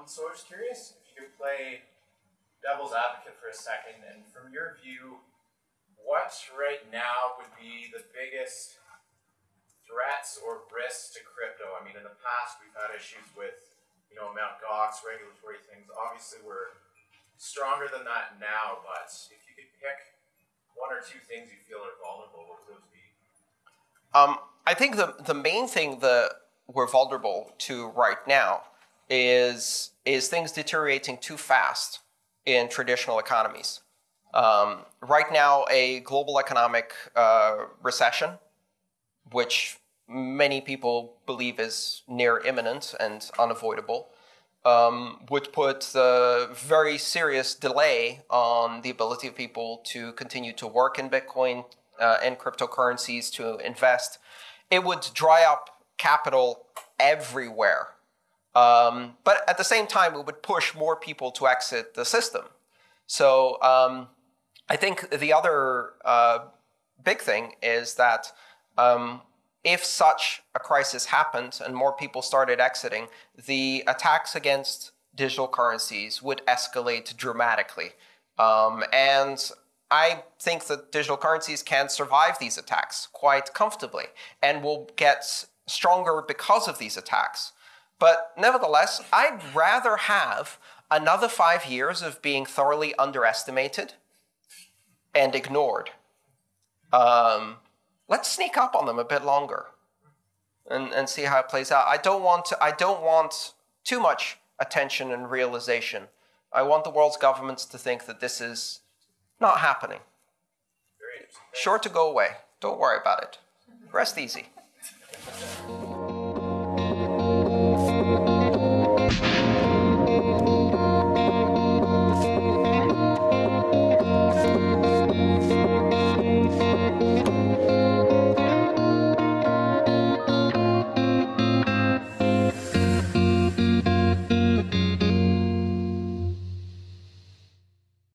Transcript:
Um, so I was curious if you could play devil's advocate for a second, and from your view, what right now would be the biggest threats or risks to crypto? I mean, in the past, we've had issues with, you know, Mt. Gox, regulatory things. Obviously, we're stronger than that now, but if you could pick one or two things you feel are vulnerable, what would those be? Um, I think the, the main thing that we're vulnerable to right now is, is things deteriorating too fast in traditional economies. Um, right now, a global economic uh, recession, which many people believe is near imminent and unavoidable, um, would put a very serious delay on the ability of people to continue to work in Bitcoin uh, and cryptocurrencies, to invest. It would dry up capital everywhere. Um, but at the same time, it would push more people to exit the system. So um, I think the other uh, big thing is that um, if such a crisis happened and more people started exiting, the attacks against digital currencies would escalate dramatically. Um, and I think that digital currencies can survive these attacks quite comfortably and will get stronger because of these attacks. But nevertheless, I'd rather have another five years of being thoroughly underestimated and ignored. Um, let's sneak up on them a bit longer and, and see how it plays out. I don't want to, I don't want too much attention and realization. I want the world's governments to think that this is not happening. Sure to go away. Don't worry about it. Rest easy.